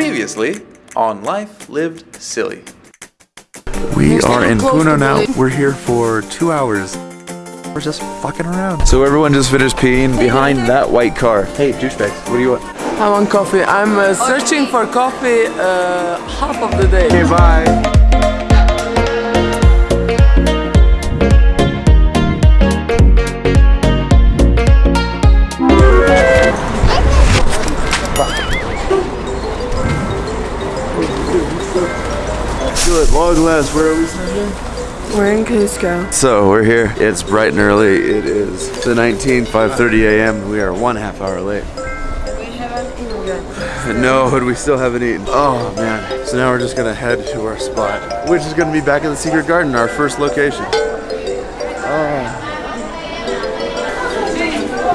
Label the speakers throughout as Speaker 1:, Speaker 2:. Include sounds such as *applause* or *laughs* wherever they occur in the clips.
Speaker 1: Previously on Life Lived Silly.
Speaker 2: We are in Puno now. We're here for two hours. We're just fucking around. So everyone just finished peeing behind that white car. Hey, douchebags, what do you want?
Speaker 3: I want coffee. I'm uh, searching for coffee uh, half of the day.
Speaker 2: Okay, bye. Good, long last. Where are we?
Speaker 3: We're in Cusco.
Speaker 2: So we're here. It's bright and early. It is the 19th, 5:30 a.m. We are one half hour late.
Speaker 3: We haven't eaten yet.
Speaker 2: No, and we still haven't eaten. Oh man. So now we're just gonna head to our spot, which is gonna be back at the Secret Garden, our first location. Oh.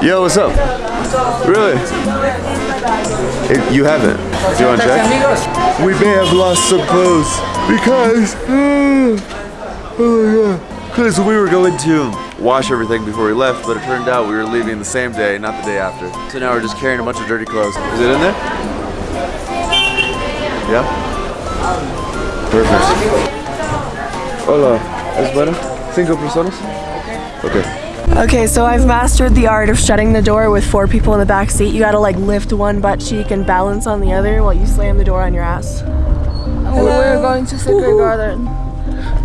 Speaker 2: Yo, what's up? Really? It- you haven't. Do you want to check? We may have lost some clothes because. Uh, oh my god. Because we were going to wash everything before we left, but it turned out we were leaving the same day, not the day after. So now we're just carrying a bunch of dirty clothes. Is it in there? Yeah? Perfect. Hola. ¿Es bueno? Cinco personas? Okay.
Speaker 4: Okay, so I've mastered the art of shutting the door with four people in the back seat. You gotta like lift one butt cheek and balance on the other while you slam the door on your ass.
Speaker 3: We're going to Secret Garden.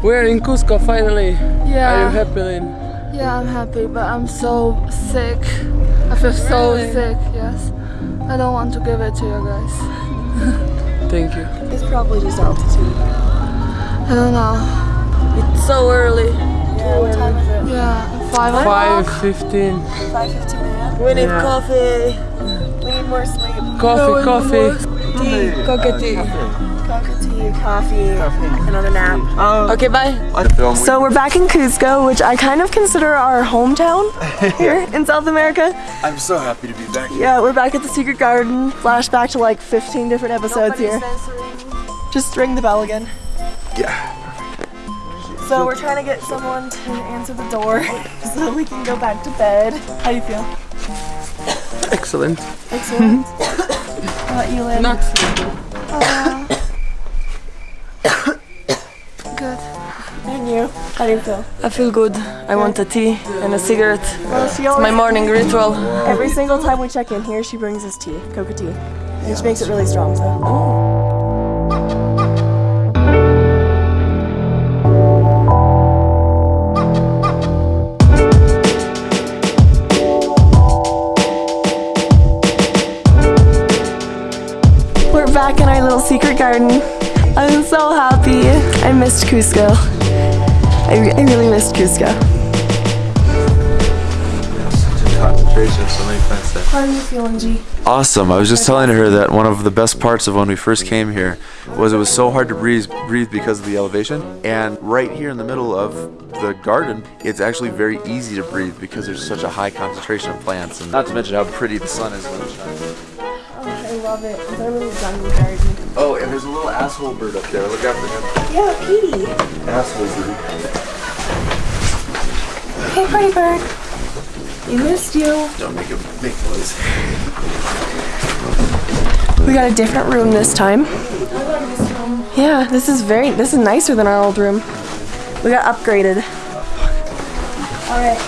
Speaker 3: We're in Cusco finally. Yeah. Are you happy, Lynn?
Speaker 5: yeah, I'm happy, but I'm so sick. I feel so
Speaker 3: Really?
Speaker 5: sick, yes. I don't want to give it to you guys. *laughs*
Speaker 3: Thank you.
Speaker 4: It's probably just altitude.
Speaker 5: I don't know.
Speaker 3: It's so early.
Speaker 4: Yeah, what time is it?
Speaker 5: Yeah, five o'clock.
Speaker 3: 5.15.
Speaker 4: 5.15 a.m. We need
Speaker 3: Yeah.
Speaker 4: coffee. We need more sleep.
Speaker 3: Coffee, coffee.
Speaker 4: Tea, coca tea. Coca tea, coffee, another nap. Oh.
Speaker 3: Okay, bye.
Speaker 4: So we're back in Cusco, which I kind of consider our hometown *laughs* here in South America.
Speaker 2: I'm so happy to be back
Speaker 4: Yeah, we're back at the Secret Garden. Flashback to like 15 different episodes here. Just ring the bell again.
Speaker 2: Yeah.
Speaker 4: So we're trying to get someone to answer the door *laughs* so we can go back to bed. How do you feel?
Speaker 3: Excellent.
Speaker 4: Excellent. *coughs* How about you, Lynn?
Speaker 3: Not uh,
Speaker 5: Good.
Speaker 4: And you? How do you feel?
Speaker 3: I feel good. I want a tea and a cigarette.
Speaker 4: Well, she
Speaker 3: My morning *laughs* ritual.
Speaker 4: every single time we check in here, she brings us tea, coca tea. And she makes it really strong, so. Oh. Cusco. I, re- I really missed Cusco.
Speaker 2: Concentration, so many plants there.
Speaker 4: How are you feeling, G?
Speaker 2: Awesome. I was just telling her that one of the best parts of when we first came here was it was so hard to breathe, breathe because of the elevation. And right here in the middle of the garden, it's actually very easy to breathe because there's such a high concentration of plants. And not to mention how pretty the sun is when it shines.
Speaker 4: Oh, I love it. It's our little jungle garden.
Speaker 2: Oh, and there's a little asshole bird up there. Look after him.
Speaker 4: Yeah, Petey.
Speaker 2: Asshole bird.
Speaker 4: Hey, pretty bird. We missed you.
Speaker 2: Don't make him make noise.
Speaker 4: We got a different room this time. Yeah, this is very, this is nicer than our old room. We got upgraded. Alright.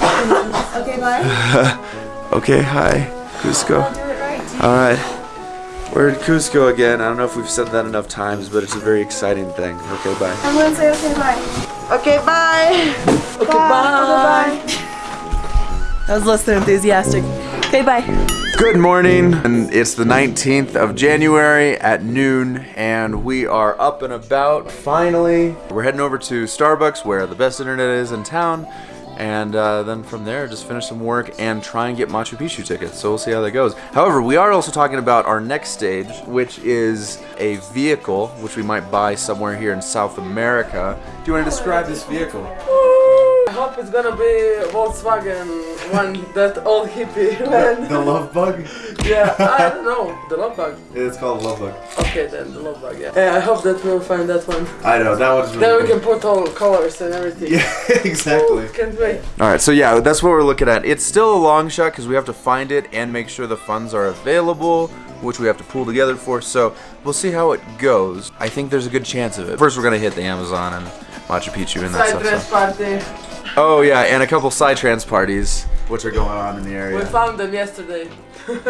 Speaker 4: Okay, bye. *laughs*
Speaker 2: Okay, hi, Cusco.
Speaker 4: Do right.
Speaker 2: All right. We're in Cusco again. I don't know if we've said that enough times, but it's a very exciting thing. Okay, bye.
Speaker 4: I'm gonna say okay, bye.
Speaker 3: Okay, bye. Okay, bye.
Speaker 4: Bye. That was less than enthusiastic. Okay, bye.
Speaker 2: Good morning, and it's the 19th of January at noon, and we are up and about finally. We're heading over to Starbucks, where the best internet is in town, and uh, then from there, just finish some work and try and get Machu Picchu tickets. So we'll see how that goes. However, we are also talking about our next stage, which is a vehicle which we might buy somewhere here in South America. Do you want to describe this vehicle?
Speaker 3: I hope it's gonna be Volkswagen one that old hippie *laughs* man.
Speaker 2: The love bug?
Speaker 3: yeah, I *laughs* don't know. The love bug.
Speaker 2: It's called love bug.
Speaker 3: Okay then, the love bug, yeah. Yeah, I hope that we'll find that one.
Speaker 2: I know, that one's really
Speaker 3: Then we can put all colors and everything.
Speaker 2: Yeah, *laughs* exactly.
Speaker 3: Can't wait.
Speaker 2: All right, so yeah, that's what we're looking at. It's still a long shot because we have to find it and make sure the funds are available. which we have to pull together for. So we'll see how it goes. I think there's a good chance of it. First, we're gonna hit the Amazon and Machu Picchu and that
Speaker 3: Side
Speaker 2: stuff.
Speaker 3: dress
Speaker 2: so-
Speaker 3: party.
Speaker 2: Oh yeah, and a couple psytrance parties, which are going on in the area.
Speaker 3: We found them yesterday.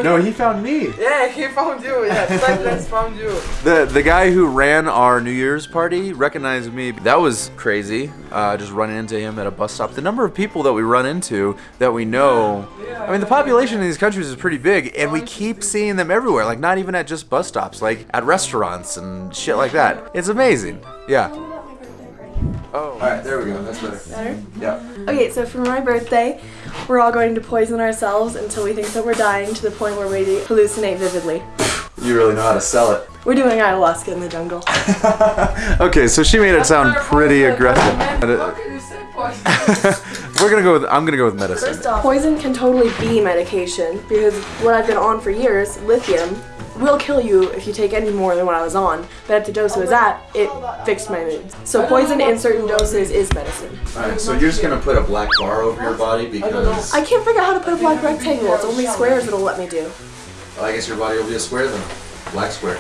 Speaker 2: no, he *laughs* found me.
Speaker 3: Yeah, he found you. Yeah, *laughs* dress found you.
Speaker 2: The the guy who ran our New Year's party recognized me. That was crazy. Uh, just running into him at a bus stop. The number of people that we run into that we know. Yeah. I mean, the population in these countries is pretty big, and we keep seeing them everywhere. Like not even at just bus stops, like at restaurants and shit like that. It's amazing. Yeah. Oh. All right, there we go. That's better.
Speaker 4: Better?
Speaker 2: Yeah.
Speaker 4: Okay, so for my birthday, we're all going to poison ourselves until we think that we're dying to the point where we hallucinate vividly.
Speaker 2: You really know how to sell it.
Speaker 4: We're doing ayahuasca in the jungle. *laughs*
Speaker 2: okay, so she made it sound pretty aggressive.
Speaker 3: What can you say, poison? *laughs*
Speaker 2: We're gonna go with. I'm gonna go with medicine.
Speaker 4: First off, poison can totally be medication because what I've been on for years, lithium, will kill you if you take any more than what I was on. But at the dose I was at, it fixed my mood. So poison in certain doses is medicine.
Speaker 2: Alright, so you're just gonna put a black bar over your body because
Speaker 4: I can't figure out how to put a black rectangle. It's only squares it'll let me do.
Speaker 2: I guess your body will be a square then. Black square.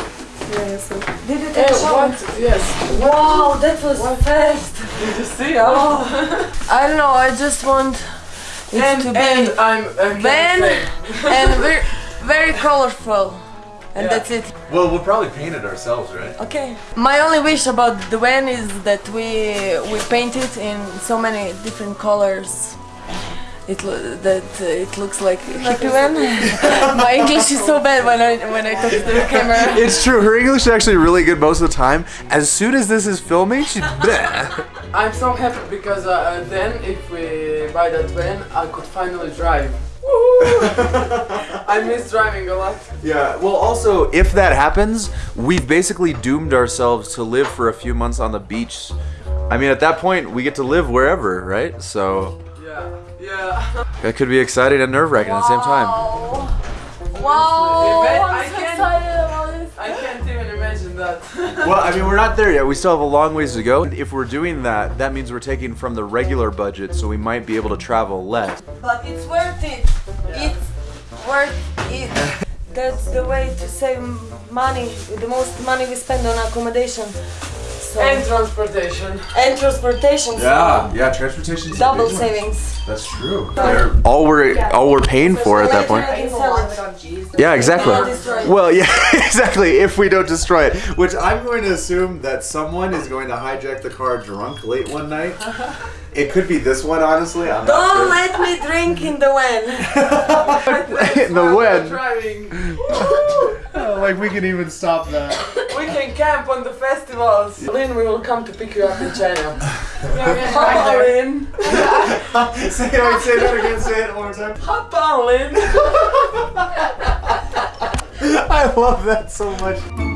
Speaker 4: Yeah, so.
Speaker 3: Eh, what? Yes.
Speaker 5: Wow, that was fast. *laughs*
Speaker 3: Did you see? Oh. *laughs*
Speaker 5: I don't know. I just want it
Speaker 3: And,
Speaker 5: to be
Speaker 3: and I'm
Speaker 5: van
Speaker 3: same.
Speaker 5: and very, very colorful, and
Speaker 3: Yeah.
Speaker 5: that's it.
Speaker 2: Well, we'll probably paint it ourselves, right?
Speaker 5: Okay. My only wish about the van is that we we paint it in so many different colors. It lo- that uh, it looks like a hippie van. *laughs* My English is so bad when I when I talk to the camera. *laughs*
Speaker 2: It's true. Her English is actually really good most of the time. As soon as this is filming, she's *laughs* bleh.
Speaker 3: I'm so happy because uh, then if we buy that van, I could finally drive. Woohoo! *laughs* I miss driving a lot.
Speaker 2: Yeah. Well, also, if that happens, we've basically doomed ourselves to live for a few months on the beach. I mean, at that point, we get to live wherever, right? So
Speaker 3: Yeah, yeah.
Speaker 2: that could be exciting and nerve-wracking at the same time.
Speaker 5: Wow!
Speaker 3: I
Speaker 5: I'm so
Speaker 3: can't-
Speaker 5: excited
Speaker 2: Well, I mean, we're not there yet. We still have a long ways to go. If we're doing that, that means we're taking from the regular budget, so we might be able to travel less.
Speaker 5: But it's worth it. It's worth it. That's the way to save money. The most money we spend on accommodation. So,
Speaker 3: and transportation.
Speaker 5: and transportation. so
Speaker 2: yeah, transportation.
Speaker 5: double savings.
Speaker 2: That's true. All we're all we're paying for at that point.
Speaker 5: I can sell it.
Speaker 2: Yeah, exactly.
Speaker 5: Not destroy it.
Speaker 2: Well, yeah, *laughs* exactly. If we don't destroy it, which I'm going to assume that someone is going to hijack the car drunk late one night. *laughs* It could be this one, honestly. I'm
Speaker 5: Don't let me drink in the wind. *laughs*
Speaker 2: In the when.
Speaker 3: Driving.
Speaker 2: like we can even stop that.
Speaker 3: We can camp on the festivals. Lynn, we will come to pick you up in China. *laughs*
Speaker 5: Hi,
Speaker 3: Lynn. *laughs*
Speaker 2: say, say that again. Say it one more time.
Speaker 3: Hop on, Lynn. *laughs*
Speaker 2: I love that so much.